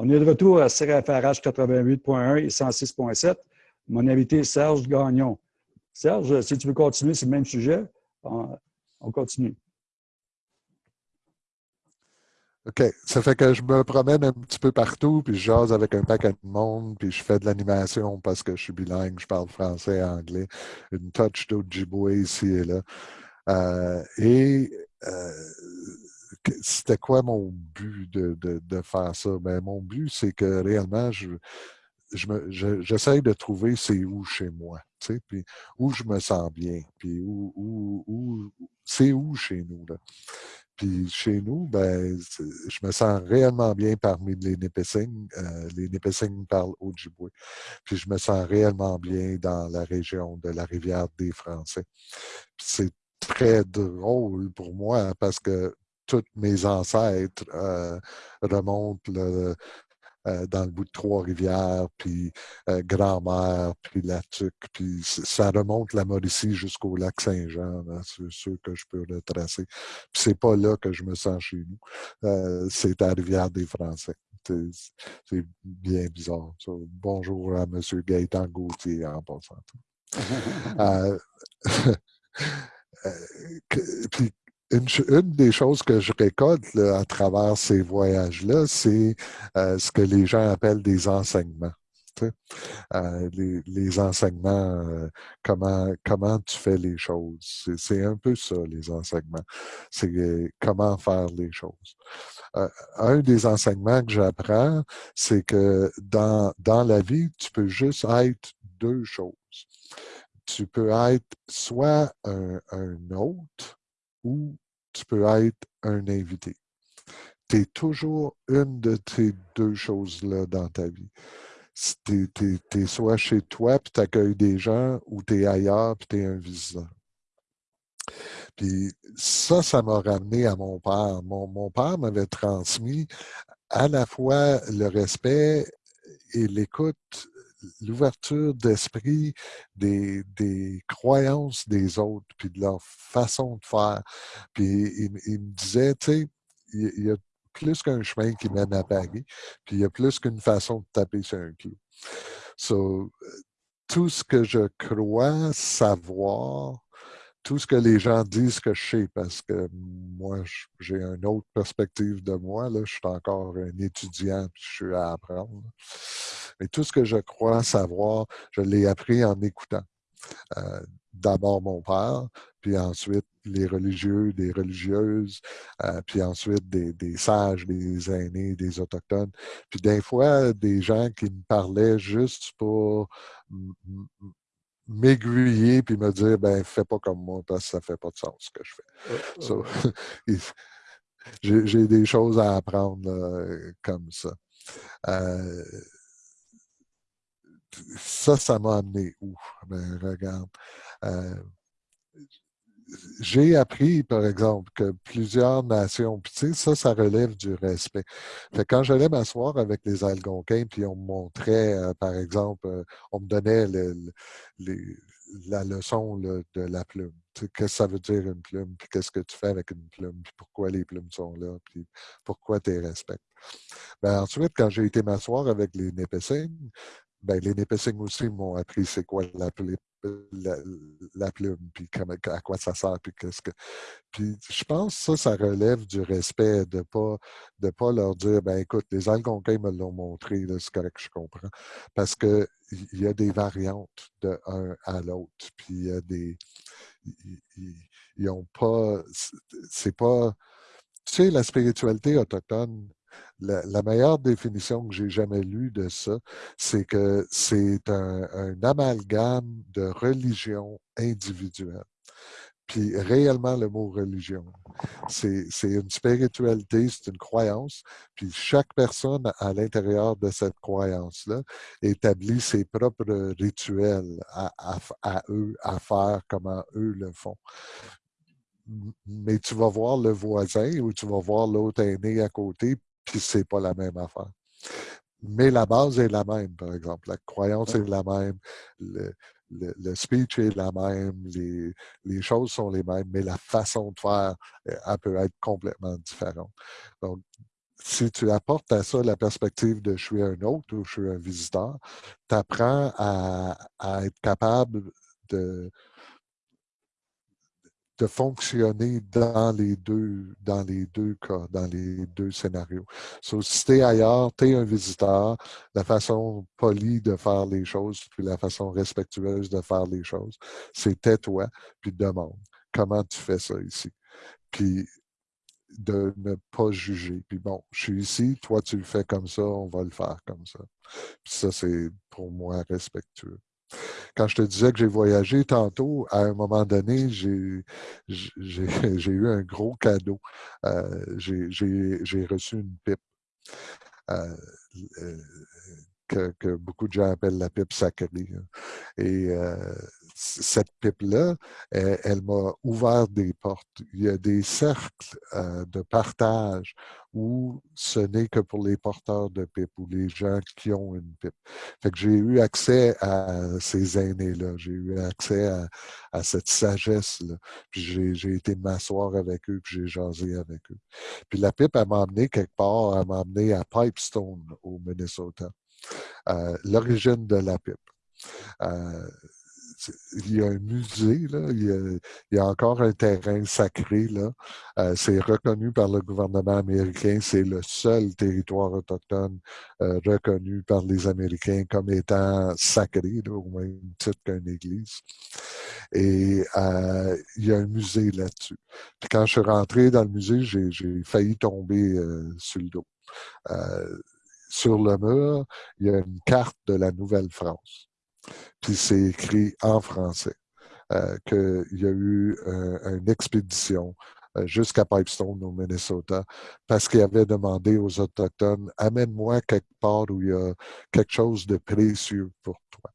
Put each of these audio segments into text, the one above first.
On est de retour à CRFRH 88.1 et 106.7. Mon invité Serge Gagnon. Serge, si tu veux continuer sur le même sujet, on continue. OK. Ça fait que je me promène un petit peu partout, puis je jase avec un paquet de monde, puis je fais de l'animation parce que je suis bilingue, je parle français et anglais, une touch d'Ojibwe ici et là. Euh, et euh, c'était quoi mon but de, de, faire ça? Ben, mon but, c'est que réellement, je, j'essaie de trouver c'est où chez moi, puis où je me sens bien, puis où, où, c'est où chez nous. Puis chez nous, ben, je me sens réellement bien parmi les Nipissing. Euh, les Nipissing parlent Ojibwe. Puis je me sens réellement bien dans la région de la rivière des Français. C'est très drôle pour moi parce que tous mes ancêtres euh, remontent le, euh, dans le bout de Trois-Rivières, puis euh, Grand-Mère, puis La Tuque, puis ça remonte la Mauricie jusqu'au lac Saint-Jean, c'est sûr que je peux retracer. Puis c'est pas là que je me sens chez nous, c'est à Rivière des Français. C'est bien bizarre. Bonjour à M. Gaëtan Gauthier en passant. puis une, des choses que je récolte à travers ces voyages-là, c'est euh, ce que les gens appellent des enseignements. Euh, les, enseignements, euh, comment, comment tu fais les choses. C'est un peu ça, les enseignements. C'est comment faire les choses. un des enseignements que j'apprends, c'est que dans, dans la vie, tu peux juste être deux choses. Tu peux être soit un, un ou tu peux être un invité. Tu es toujours une de ces deux choses-là dans ta vie. Tu es, soit chez toi, puis tu accueilles des gens, ou tu es ailleurs, puis tu es un visiteur. Puis ça, ça m'a ramené à mon père. Mon, mon père m'avait transmis à la fois le respect et l'écoute l'ouverture d'esprit des, des, croyances des autres, puis de leur façon de faire. Puis il, me disait, tu sais, il, y a plus qu'un chemin qui mène à Paris, puis il y a plus qu'une façon de taper sur un clou. So, tout ce que je crois savoir, tout ce que les gens disent que je sais, parce que moi, j'ai une autre perspective de moi. Là, je suis encore un étudiant, puis je suis à apprendre. Mais tout ce que je crois savoir, je l'ai appris en écoutant. Euh, d'abord mon père, puis ensuite les religieux, des religieuses, euh, puis ensuite des, des, sages, des aînés, des autochtones. Puis des fois, des gens qui me parlaient juste pour m'aiguiller puis me dire ben fais pas comme moi parce que ça fait pas de sens ce que je fais. Oh, oh. J'ai des choses à apprendre comme ça. Euh, ça, ça m'a amené où? Ben, regarde. Euh, j'ai appris, par exemple, que plusieurs nations, puis tu sais, ça, ça relève du respect. Quand j'allais m'asseoir avec les Algonquins, puis on me montrait, euh, par exemple, euh, on me donnait la leçon de la plume. Qu'est-ce que ça veut dire une plume, puis qu'est-ce que tu fais avec une plume, puis pourquoi les plumes sont là, puis pourquoi tu les respectes. Ben, ensuite, quand j'ai été m'asseoir avec les Népissing, ben, les Népissing aussi m'ont appris c'est quoi la, la, plume, puis à quoi ça sert, puis qu'est-ce que... Puis je pense que ça, ça relève du respect, de ne pas, de pas leur dire, ben écoute, les Algonquins me l'ont montré, c'est correct, je comprends. Parce qu'il y a des variantes de un à l'autre, puis il y a des... Ils ont pas... C'est pas... Tu sais, la spiritualité autochtone, la, meilleure définition que j'ai jamais lue de ça, c'est que c'est un, amalgame de religion individuelle. Puis réellement, le mot religion, c'est une spiritualité, c'est une croyance, puis chaque personne à l'intérieur de cette croyance-là établit ses propres rituels à, à, eux, à faire comment eux le font mais tu vas voir le voisin ou tu vas voir l'autre aîné à côté, puis c'est pas la même affaire. Mais la base est la même, par exemple. La croyance est la même, le, le, speech est la même, les, les, choses sont les mêmes, mais la façon de faire, euh, elle peut être complètement différente. Donc, si tu apportes à ça la perspective de je suis un autre ou je suis un visiteur, tu apprends à, être capable de, de fonctionner dans les deux, dans les deux cas, dans les deux scénarios. So, si tu es ailleurs, tu es un visiteur, la façon polie de faire les choses, puis la façon respectueuse de faire les choses, c'est tais-toi, puis demande comment tu fais ça ici? Puis de ne pas juger. Puis bon, je suis ici, toi tu le fais comme ça, on va le faire comme ça. Puis ça, c'est pour moi respectueux. Quand je te disais que j'ai voyagé tantôt, à un moment donné, j'ai eu un gros cadeau. Euh, j'ai reçu une pipe. Euh, euh, que, beaucoup de gens appellent la pipe sacrée. Hein. Et cette pipe-là, elle, m'a ouvert des portes. Il y a des cercles euh, de partage où ce n'est que pour les porteurs de pipe ou les gens qui ont une pipe. Fait que j'ai eu accès à ces aînés-là, j'ai eu accès à, cette sagesse-là. Puis j'ai été m'asseoir avec eux, puis j'ai jasé avec eux. Puis la pipe, elle m'a emmené quelque part, elle m'a emmené à Pipestone, au Minnesota. Euh, l'origine de la pipe. Euh, il y a un musée, là, il, y a, encore un terrain sacré. Là. Euh, c'est reconnu par le gouvernement américain. C'est le seul territoire autochtone euh, reconnu par les Américains comme étant sacré, au même titre qu'une église. Et euh, il y a un musée là-dessus. Puis quand je suis rentré dans le musée, j'ai failli tomber sur le dos. sur le mur, il y a une carte de la Nouvelle-France puis c'est écrit en français euh, qu'il y a eu euh, une expédition euh, jusqu'à Pipestone au Minnesota parce qu'il avait demandé aux Autochtones Amène-moi quelque part où il y a quelque chose de précieux pour toi.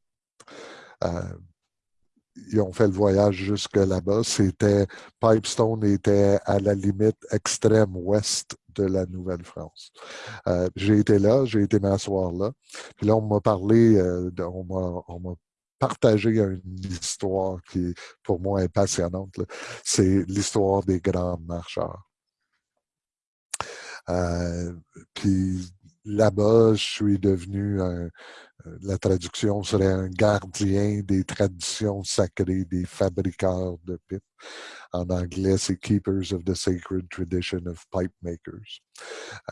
ils ont fait le voyage jusque là-bas. C'était Pipestone était à la limite extrême ouest de la Nouvelle-France. j'ai été là, j'ai été m'asseoir là. Puis là, on m'a parlé, on m'a partager une histoire qui, pour moi, est passionnante. C'est l'histoire des grands marcheurs. Euh, puis là-bas, je suis devenu un, euh, la traduction serait un gardien des traditions sacrées des fabricants de pipes. En anglais, c'est Keepers of the Sacred Tradition of Pipe Makers.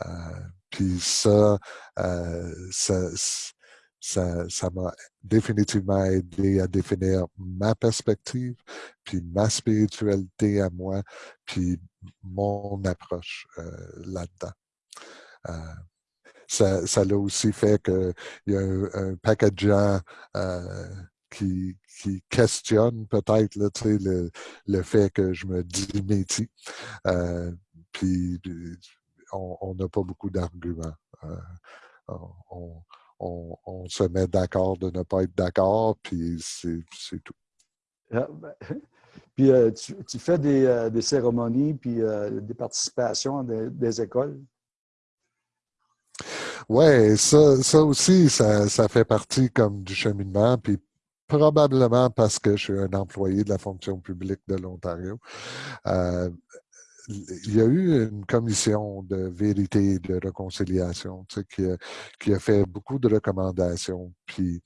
Euh, puis ça, ça ça m'a définitivement aidé à définir ma perspective, puis ma spiritualité à moi, puis mon approche euh, là-dedans. Euh, ça, ça l'a aussi fait qu'il y a un, paquet de gens euh, qui, qui questionnent peut-être le, fait que je me dis métier. puis on n'a pas beaucoup d'arguments. on, on, se met d'accord de ne pas être d'accord, puis c'est tout. Ah, ben, puis euh, tu, fais des, euh, cérémonies, puis euh, des participations des, écoles? Oui, ça, ça aussi, ça, ça, fait partie comme du cheminement, puis probablement parce que je suis un employé de la fonction publique de l'Ontario il y a eu une commission de vérité et de réconciliation qui, a, qui, a, fait beaucoup de recommandations. Puis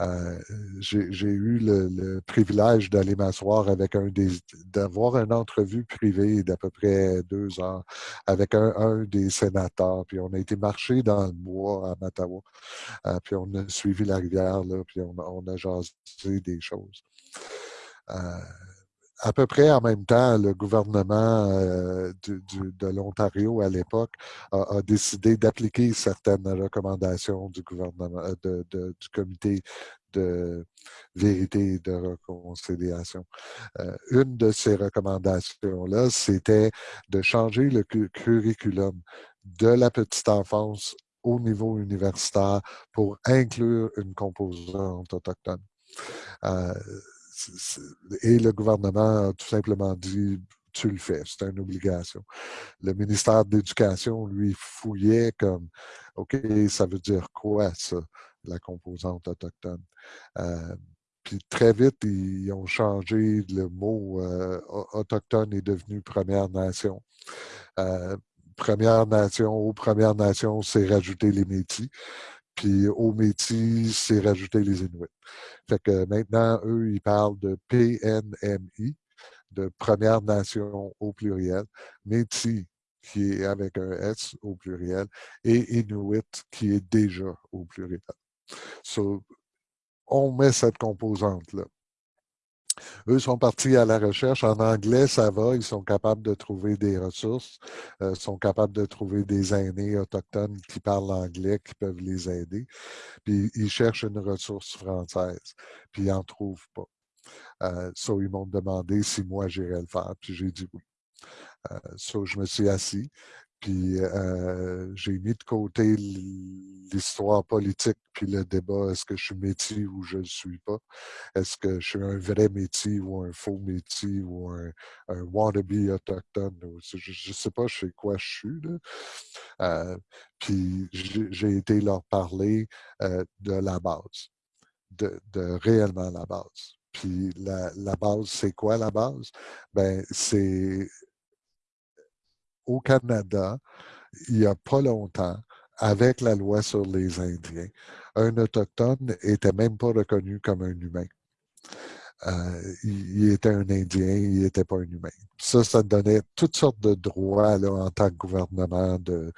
euh, j'ai eu le, privilège d'aller m'asseoir avec un des, d'avoir une entrevue privée d'à peu près deux heures avec un, des sénateurs. Puis on a été marcher dans le bois à Mattawa. Euh, puis on a suivi la rivière, là, puis on, on a jasé des choses. Euh, à peu près en même temps, le gouvernement euh, de l'Ontario à l'époque a, décidé d'appliquer certaines recommandations du gouvernement, euh, du comité de vérité et de réconciliation. Euh, une de ces recommandations-là, c'était de changer le curriculum de la petite enfance au niveau universitaire pour inclure une composante autochtone. Et le gouvernement a tout simplement dit tu le fais, c'est une obligation. Le ministère de l'Éducation, lui, fouillait comme OK, ça veut dire quoi, ça, la composante autochtone? Euh, puis très vite, ils ont changé le mot euh, autochtone est devenu Première Nation. Euh, Première Nation, aux Premières Nations, c'est rajouter les Métis. Puis aux Métis, c'est rajouter les Inuits. Fait que maintenant, eux, ils parlent de PNMI, de Première Nation au pluriel, Métis qui est avec un S au pluriel, et Inuit qui est déjà au pluriel. So, on met cette composante-là. Eux sont partis à la recherche. En anglais, ça va. Ils sont capables de trouver des ressources. Euh, sont capables de trouver des aînés autochtones qui parlent anglais, qui peuvent les aider. Puis ils cherchent une ressource française. Puis ils n'en trouvent pas. Euh, so, ils m'ont demandé si moi j'irais le faire. Puis j'ai dit oui. Euh, so, je me suis assis. Puis euh, j'ai mis de côté l'histoire politique puis le débat, est-ce que je suis métier ou je ne le suis pas? Est-ce que je suis un vrai métier ou un faux métier ou un, wannabe autochtone? Je ne sais pas sais quoi je suis. Là. Euh, puis j'ai été leur parler euh, de la base, de, réellement la base. Puis la, la base, c'est quoi la base? Ben, c'est au Canada, il n'y a pas longtemps, avec la loi sur les Indiens, un Autochtone n'était même pas reconnu comme un humain. Euh, il, était un Indien, il n'était pas un humain. Ça, ça donnait toutes sortes de droits en tant que gouvernement de,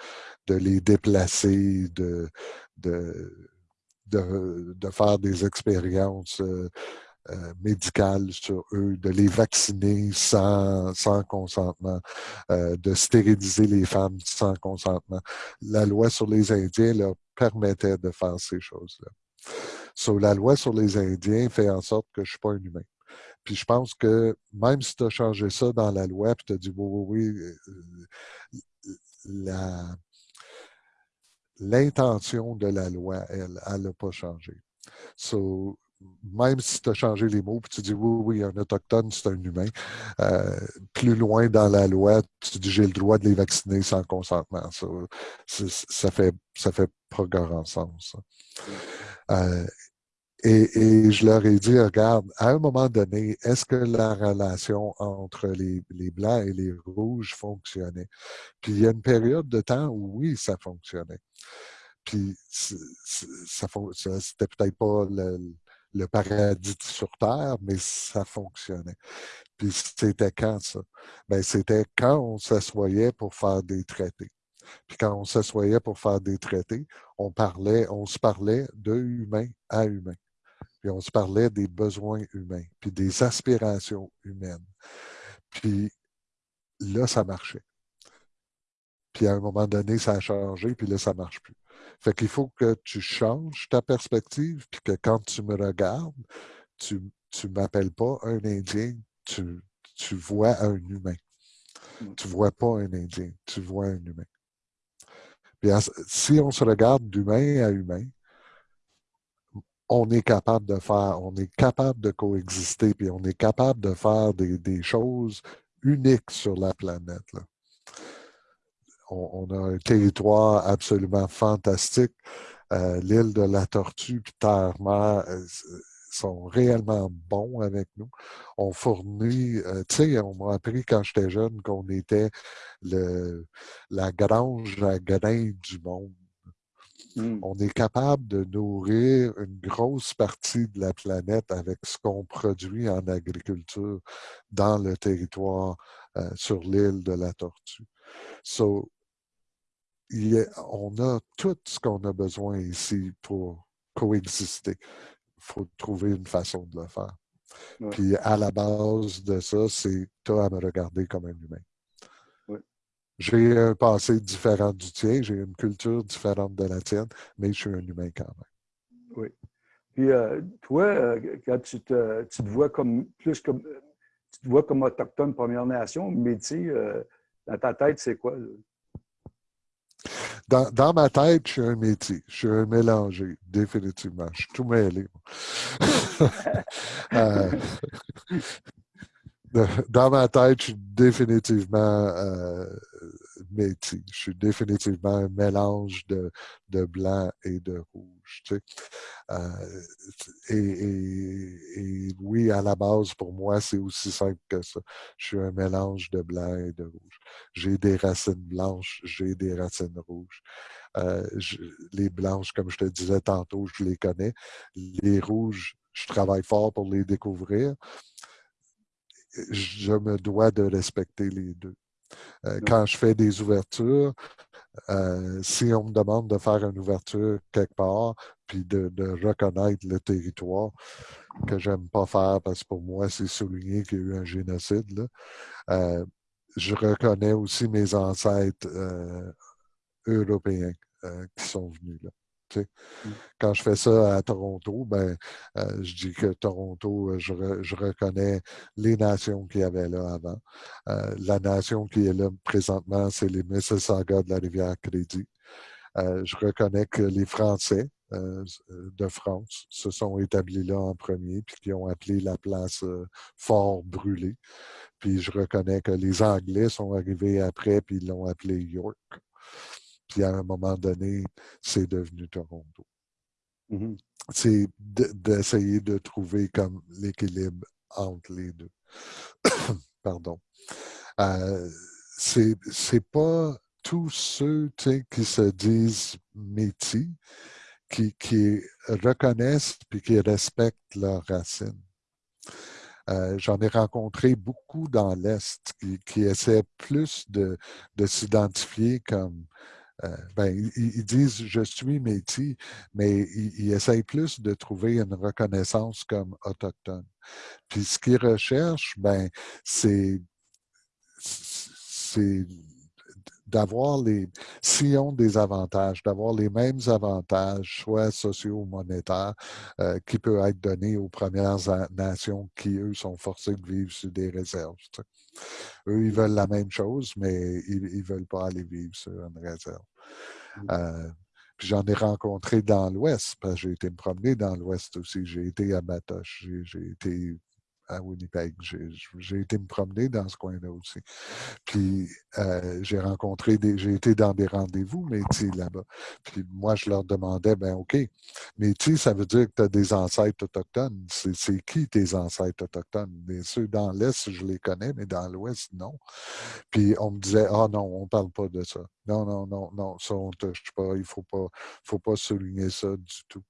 de les déplacer, de, de, de, faire des expériences euh, euh, médicales sur eux, de les vacciner sans, sans consentement, euh, de stériliser les femmes sans consentement. La loi sur les Indiens leur permettait de faire ces choses-là. So, la loi sur les Indiens fait en sorte que je ne suis pas un humain. Puis je pense que même si tu as changé ça dans la loi, puis tu as dit oui, oui, euh, l'intention de la loi, elle, elle n'a pas changé. So, même si tu as changé les mots, puis tu dis oui, oui, un autochtone, c'est un humain, euh, plus loin dans la loi, tu dis j'ai le droit de les vacciner sans consentement. Ça, ça fait, ça fait pas grand sens. Euh, et, je leur ai dit, regarde, à un moment donné, est-ce que la relation entre les, les, Blancs et les Rouges fonctionnait? Puis il y a une période de temps où oui, ça fonctionnait. Puis ça, ça c'était peut-être pas le, le paradis sur Terre, mais ça fonctionnait. Puis c'était quand ça? Ben, c'était quand on s'assoyait pour faire des traités. Puis quand on s'assoyait pour faire des traités, on parlait, on se parlait de humain à humain. Puis on se parlait des besoins humains, puis des aspirations humaines. Puis là, ça marchait. Puis à un moment donné, ça a changé, puis là, ça ne marche plus. Fait qu'il faut que tu changes ta perspective, puis que quand tu me regardes, tu ne m'appelles pas un Indien, tu, tu vois un humain. Mm. Tu ne vois pas un Indien, tu vois un humain. Puis si on se regarde d'humain à humain, on est capable de faire, on est capable de coexister, puis on est capable de faire des, des choses uniques sur la planète. Là on, a un territoire absolument fantastique. Euh, l'île de la Tortue puis Terre-Mer euh, sont réellement bons avec nous. On fournit, euh, tu sais, on m'a appris quand j'étais jeune qu'on était le, la grange à grains du monde. Hmm. On est capable de nourrir une grosse partie de la planète avec ce qu'on produit en agriculture dans le territoire sur l'île de la Tortue. So, on a tout ce qu'on a besoin ici pour coexister. Il faut trouver une façon de le faire. Puis à la base de ça, c'est toi à me regarder comme un humain. J'ai un passé différent du tien, j'ai une culture différente de la tienne, mais je suis un humain quand même. Oui. Puis euh, toi, euh, quand tu te, tu te, vois comme plus comme tu te vois comme autochtone Première Nation, métier, euh, dans ta tête, c'est quoi? Dans, ma tête, je suis un métier. Je suis un mélangé, définitivement. Je suis tout mêlé. Euh, dans ma tête, je suis définitivement euh, métis. Je suis définitivement un mélange de, de blanc et de rouge. Euh, et, oui, à la base, pour moi, c'est aussi simple que ça. Je suis un mélange de blanc et de rouge. J'ai des racines blanches, j'ai des racines rouges. Euh, les blanches, comme je te disais tantôt, je les connais. Les rouges, je travaille fort pour les découvrir. Je me dois de respecter les deux. Euh, quand je fais des ouvertures, euh, si on me demande de faire une ouverture quelque part, puis de, reconnaître le territoire que j'aime pas faire parce que pour moi, c'est souligné qu'il y a eu un génocide, euh, je reconnais aussi mes ancêtres européens qui sont venus là. Mmh. Quand je fais ça à Toronto, ben, euh, je dis que Toronto, euh, je, reconnais les nations qu'il y avait là avant. Euh, la nation qui est là présentement, c'est les Mississauga de la rivière Crédit. je reconnais que les Français de France se sont établis là en premier, puis qui ont appelé la place Fort Brûlé. Puis je reconnais que les Anglais sont arrivés après, puis ils l'ont appelé York. Puis à un moment donné, c'est devenu Toronto. Mm-hmm. C'est d'essayer de trouver comme l'équilibre entre les deux. Pardon. Euh, c'est pas tous ceux qui se disent métis qui, qui reconnaissent et qui respectent leurs racines. Euh, j'en ai rencontré beaucoup dans l'Est qui, qui, essaient plus de, de s'identifier comme euh, ben, ils, disent je suis métis, mais ils, essayent plus de trouver une reconnaissance comme autochtone. Puis ce qu'ils recherchent, ben, c'est d'avoir les, s'ils ont des avantages, d'avoir les mêmes avantages, soit sociaux ou monétaires, euh, qui peuvent être donnés aux Premières Nations qui, eux, sont forcés de vivre sur des réserves. Eux, ils veulent la même chose, mais ils ne veulent pas aller vivre sur une réserve. Mmh. Euh, j'en ai rencontré dans l'Ouest, parce que j'ai été me promener dans l'Ouest aussi. J'ai été à Batoche, j'ai été à Winnipeg. J'ai été me promener dans ce coin-là aussi. Puis euh, j'ai rencontré des. J'ai été dans des rendez-vous métis là-bas. Puis moi, je leur demandais, ben OK, métis, ça veut dire que tu as des ancêtres autochtones. C'est qui tes ancêtres autochtones? Bien sûr, dans l'Est, je les connais, mais dans l'Ouest, non. Puis on me disait, ah non, on ne parle pas de ça. Non, non, non, non, ça, on ne touche pas. Il ne faut pas, faut pas souligner ça du tout.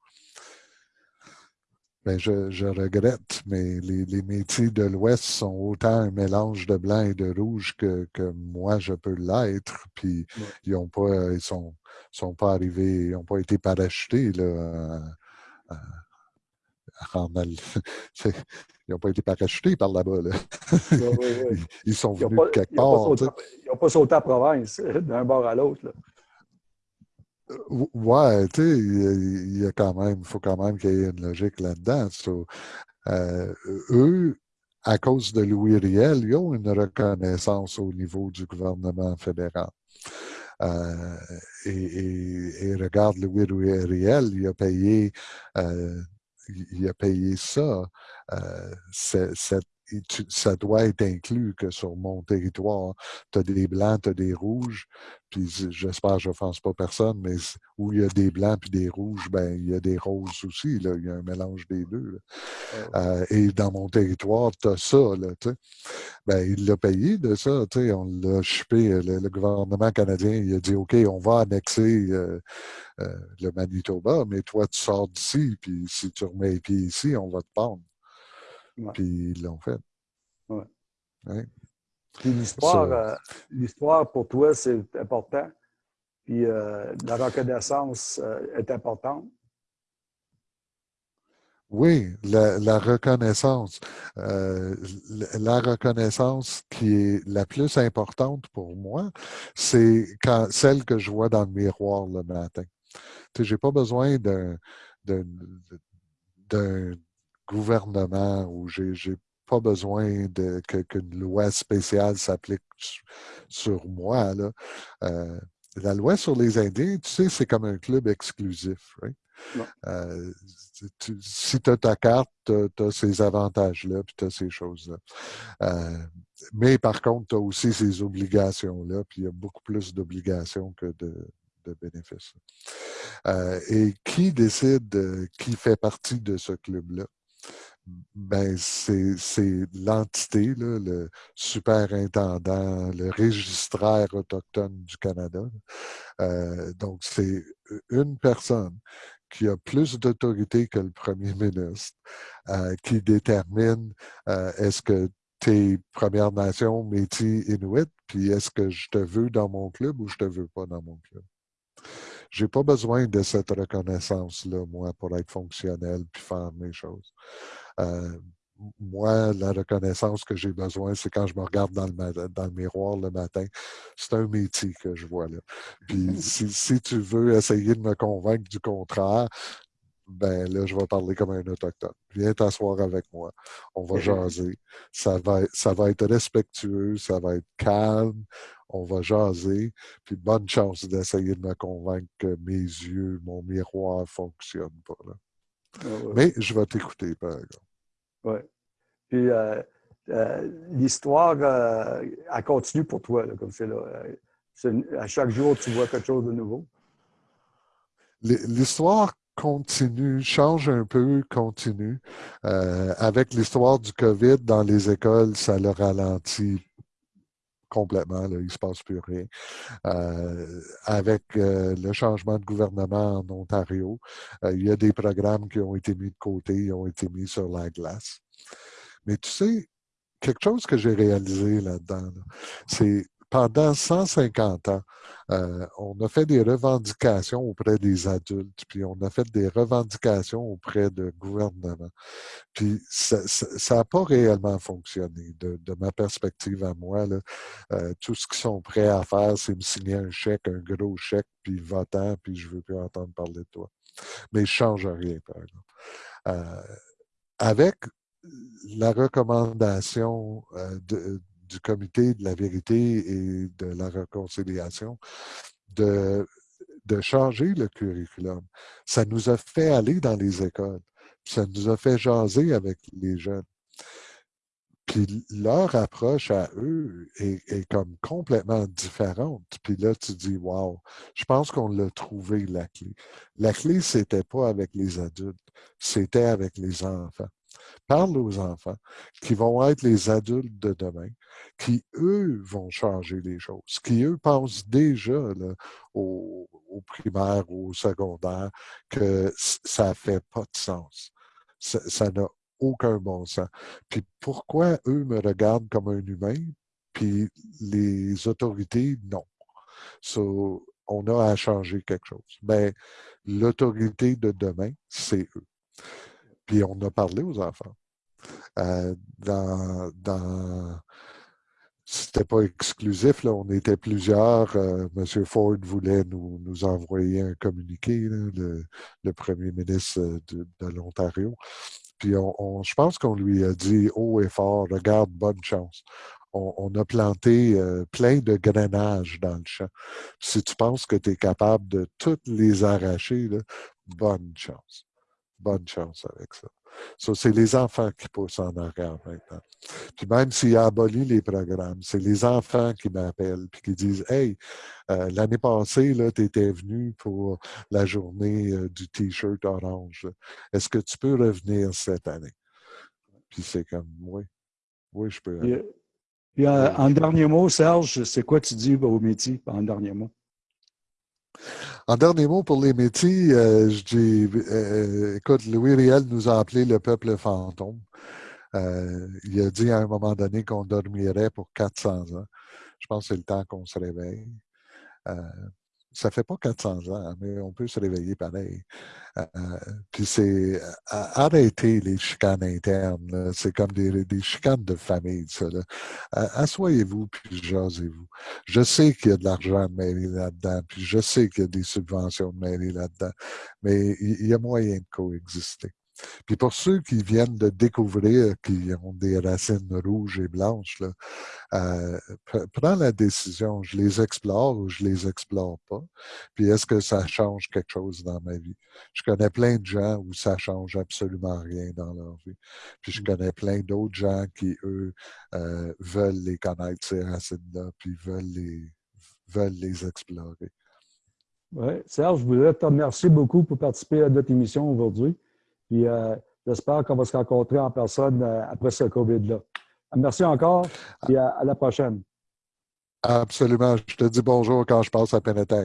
Ben, je, regrette, mais les, métiers de l'Ouest sont autant un mélange de blanc et de rouge que, moi, je peux l'être. Puis ils ont pas, ils sont, sont pas arrivés, ils n'ont pas été parachutés là, ils n'ont pas été parachutés par là-bas. Ils, sont venus de quelque part. ils n'ont pas sauté à province d'un bord à l'autre. Ouais, tu sais, il y a quand même, faut quand même qu'il y ait une logique là-dedans. Euh, eux, à cause de Louis Riel, ils ont une reconnaissance au niveau du gouvernement fédéral. Euh, et, regarde, Louis Riel, il a payé, euh, il a payé ça, cette ça doit être inclus que sur mon territoire, tu as des blancs, tu as des rouges, puis j'espère que je n'offense pas personne, mais où il y a des blancs puis des rouges, ben il y a des roses aussi, là, il y a un mélange des deux. Euh, et dans mon territoire, tu as ça, là, ben, il l'a payé de ça, on l'a chupé, le, gouvernement canadien, il a dit, OK, on va annexer euh, euh, le Manitoba, mais toi, tu sors d'ici, puis si tu remets les pieds ici, on va te prendre. Puis ils l'ont fait. Ouais. Puis l'histoire, euh, l'histoire pour toi, c'est important. Puis euh, la reconnaissance euh, est importante. Oui, la, reconnaissance. la reconnaissance qui est la plus importante pour moi, c'est quand celle que je vois dans le miroir le matin. Tu sais, j'ai pas besoin d'un gouvernement où j'ai pas besoin qu'une loi spéciale s'applique sur moi. Là. Euh, la loi sur les Indiens, tu sais, c'est comme un club exclusif. Euh, si tu as ta carte, tu as, ces avantages-là, puis tu as ces choses-là. Euh, mais par contre, tu as aussi ces obligations-là, puis il y a beaucoup plus d'obligations que de, bénéfices. Euh, et qui décide qui fait partie de ce club-là? Ben c'est l'entité, le superintendant, le registraire autochtone du Canada. Euh, donc, c'est une personne qui a plus d'autorité que le premier ministre, euh, qui détermine euh, est-ce que tu es Première Nation, Métis, Inuit, puis est-ce que je te veux dans mon club ou je te veux pas dans mon club. J'ai pas besoin de cette reconnaissance-là, moi, pour être fonctionnel puis faire mes choses. Euh, moi, la reconnaissance que j'ai besoin, c'est quand je me regarde dans le, dans le miroir le matin. C'est un métier que je vois là. Puis si, tu veux essayer de me convaincre du contraire, ben là, je vais parler comme un autochtone. Viens t'asseoir avec moi. On va jaser. Ça va, ça va être respectueux, ça va être calme. On va jaser. Puis bonne chance d'essayer de me convaincre que mes yeux, mon miroir ne fonctionnent pas. Là. Ah Mais je vais t'écouter, par exemple. Oui. Puis euh, euh, l'histoire, euh, elle continue pour toi, comme c'est là. à chaque jour, tu vois quelque chose de nouveau. L'histoire continue, change un peu, continue. avec l'histoire du COVID dans les écoles, ça le ralentit complètement, il ne se passe plus rien. Euh, avec euh, le changement de gouvernement en Ontario, euh, il y a des programmes qui ont été mis de côté, ont été mis sur la glace. Mais tu sais, quelque chose que j'ai réalisé là-dedans, c'est pendant 150 ans, euh, on a fait des revendications auprès des adultes, puis on a fait des revendications auprès de gouvernements. Puis ça n'a pas réellement fonctionné. De, ma perspective à moi, là, euh, tout ce qu'ils sont prêts à faire, c'est me signer un chèque, un gros chèque, puis votant, puis je ne veux plus entendre parler de toi. Mais je ne change rien, par exemple. Euh, avec la recommandation de, du comité de la vérité et de la réconciliation de, de changer le curriculum. Ça nous a fait aller dans les écoles. Ça nous a fait jaser avec les jeunes. Puis leur approche à eux est, comme complètement différente. Puis là, tu dis, wow, je pense qu'on l'a trouvé, la clé. La clé, c'était pas avec les adultes, c'était avec les enfants parle aux enfants, qui vont être les adultes de demain, qui, eux, vont changer les choses, qui, eux, pensent déjà au, primaire ou au secondaire que ça ne fait pas de sens. Ça n'a aucun bon sens. Puis pourquoi eux me regardent comme un humain, puis les autorités, non. on a à changer quelque chose. Mais ben, l'autorité de demain, c'est eux. Puis on a parlé aux enfants. Euh, dans, dans c'était pas exclusif, là, on était plusieurs. Euh, M. Ford voulait nous, nous envoyer un communiqué, le, premier ministre euh, de, l'Ontario. Puis on, je pense qu'on lui a dit haut et fort, regarde, bonne chance. On, a planté plein de grenages dans le champ. Si tu penses que tu es capable de toutes les arracher, bonne chance. Bonne chance avec ça. Ça, c'est les enfants qui poussent en arrière maintenant. Puis même s'il a aboli les programmes, c'est les enfants qui m'appellent puis qui disent Hey, euh, l'année passée, tu étais venu pour la journée euh, du T-shirt orange. Est-ce que tu peux revenir cette année? Puis c'est comme Oui, oui, je peux. Puis, en, dernier mot, Serge, c'est quoi tu dis au métier en dernier mot? En dernier mot pour les métiers, euh, je dis, euh, écoute, Louis Riel nous a appelé le peuple fantôme. Euh, il a dit à un moment donné qu'on dormirait pour 400 ans. Je pense que c'est le temps qu'on se réveille ça fait pas 400 ans, mais on peut se réveiller pareil. Euh, puis c'est arrêter les chicanes internes. C'est comme des, des, chicanes de famille, ça. Assoyez-vous, puis jasez-vous. Je sais qu'il y a de l'argent mairie là-dedans, puis je sais qu'il y a des subventions mairie là-dedans, mais il y, a moyen de coexister. Puis pour ceux qui viennent de découvrir, qui ont des racines rouges et blanches, là, euh, prends la décision, je les explore ou je les explore pas. Puis est-ce que ça change quelque chose dans ma vie? Je connais plein de gens où ça change absolument rien dans leur vie. Puis je mmh. connais plein d'autres gens qui, eux, euh, veulent les connaître, ces racines-là, puis veulent les, veulent les explorer. Oui, Serge, je voudrais te remercier beaucoup pour participer à notre émission aujourd'hui. Puis euh, j'espère qu'on va se rencontrer en personne euh, après ce COVID-là. Merci encore et à, la prochaine. Absolument. Je te dis bonjour quand je passe à Penetang.